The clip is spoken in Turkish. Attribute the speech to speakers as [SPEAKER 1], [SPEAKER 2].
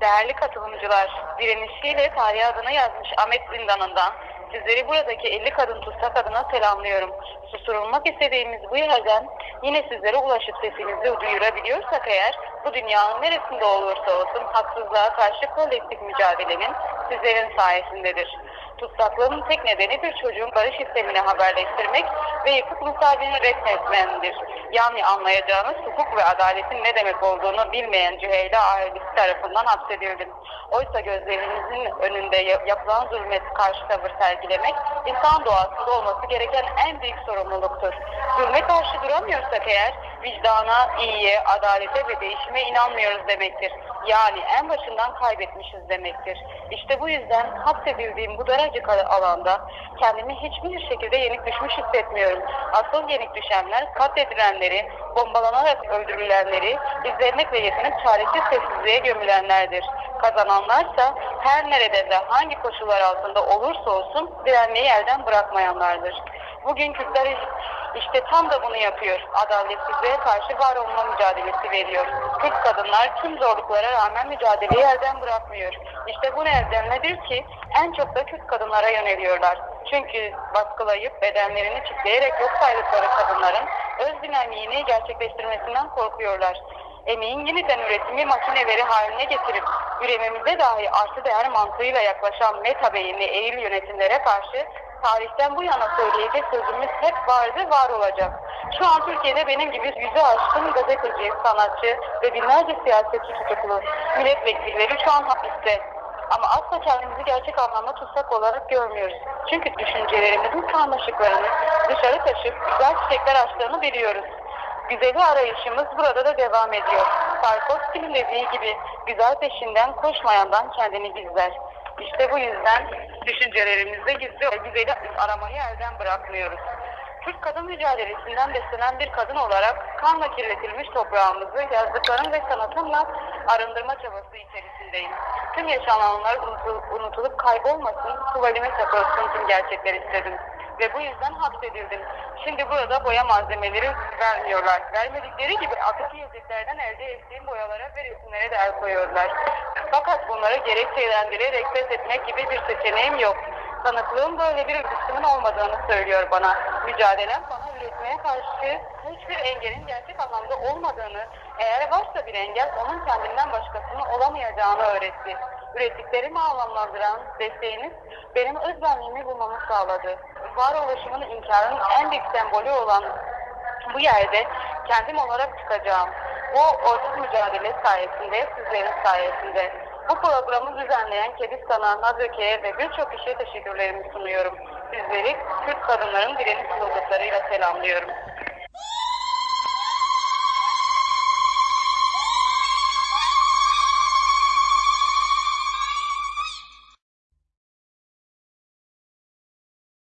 [SPEAKER 1] Değerli katılımcılar, direnişiyle tarihe adını yazmış Ahmet Zindanı'ndan sizleri buradaki 50 kadın tutsak adına selamlıyorum. Susturulmak istediğimiz bu yerden yine sizlere ulaşıp sesimizi duyurabiliyorsak eğer bu dünyanın neresinde olursa olsun haksızlığa karşı kolektif mücadelenin sizlerin sayesindedir. Tutsaklığın tek nedeni bir çocuğun barış sistemini haberleştirmek ve yıkık mutabini reddetmendir. Yani anlayacağınız hukuk ve adaletin ne demek olduğunu bilmeyen Cüheyla ailesi tarafından hapsedildim. Oysa gözlerinizin önünde ya- yapılan zulmet karşı tavır sergilemek insan doğasında olması gereken en büyük sorumluluktur. Zulme karşı duramıyorsak eğer vicdana, iyiye, adalete ve değişime inanmıyoruz demektir. Yani en başından kaybetmişiz demektir. İşte bu yüzden hapsedildiğim bu daracık alanda kendimi hiçbir şekilde yenik düşmüş hissetmiyorum. Asıl yenik düşenler katledilenleri, bombalanarak öldürülenleri izlemek ve yetinip çaresiz sessizliğe gömülenlerdir. Kazananlarsa her nerede ve hangi koşullar altında olursa olsun direnmeyi elden bırakmayanlardır. Bugün Kürtler işte tam da bunu yapıyor. Adaletsizliğe karşı var olma mücadelesi veriyor. Kürt kadınlar tüm zorluklara rağmen mücadeleyi elden bırakmıyor. İşte bu nedenledir ki en çok da Kürt kadınlara yöneliyorlar. Çünkü baskılayıp bedenlerini çitleyerek yok saydıkları kadınların öz dinamiğini gerçekleştirmesinden korkuyorlar. Emeğin yeniden üretimi makineleri haline getirip ürememize dahi artı değer mantığıyla yaklaşan meta beyinli eğil yönetimlere karşı tarihten bu yana söyleyecek sözümüz hep vardı, var olacak. Şu an Türkiye'de benim gibi yüzü aşkın gazeteci, sanatçı ve binlerce siyasetçi tutuklu milletvekilleri şu an hapiste. Ama asla kendimizi gerçek anlamda tutsak olarak görmüyoruz. Çünkü düşüncelerimizin karmaşıklarını dışarı taşıp güzel çiçekler açtığını biliyoruz. Güzeli arayışımız burada da devam ediyor. Tarkovski'nin dediği gibi güzel peşinden koşmayandan kendini gizler. İşte bu yüzden düşüncelerimizde gizli o güzeli aramayı elden bırakmıyoruz. Türk kadın mücadelesinden beslenen bir kadın olarak kanla kirletilmiş toprağımızı yazdıklarım ve sanatımla arındırma çabası içerisindeyim. Tüm yaşananlar unutul- unutulup kaybolmasın, tuvalime takılsın tüm gerçekler istedim. Ve bu yüzden hapsedildim. Şimdi burada boya malzemeleri vermiyorlar. Vermedikleri gibi atık yiyeceklerden elde ettiğim boyalara ve resimlere de el koyuyorlar. Fakat bunları gerekçelendirerek pes etmek gibi bir seçeneğim yok. Tanıklığım böyle bir lüksümün olmadığını söylüyor bana. Mücadelem bana üretmeye karşı hiçbir engelin gerçek anlamda olmadığını, eğer varsa bir engel onun kendinden başkasının olamayacağını öğretti. Ürettiklerimi anlamlandıran desteğiniz benim özbenliğimi bulmamı sağladı. Varoluşumun inkarının en büyük sembolü olan bu yerde kendim olarak çıkacağım. Bu ortak mücadele sayesinde, sizlerin sayesinde. Bu programı düzenleyen Kediz Sana, Nadöke'ye ve birçok kişiye teşekkürlerimi sunuyorum. Sizleri Kürt kadınların direniş yıldızlarıyla selamlıyorum.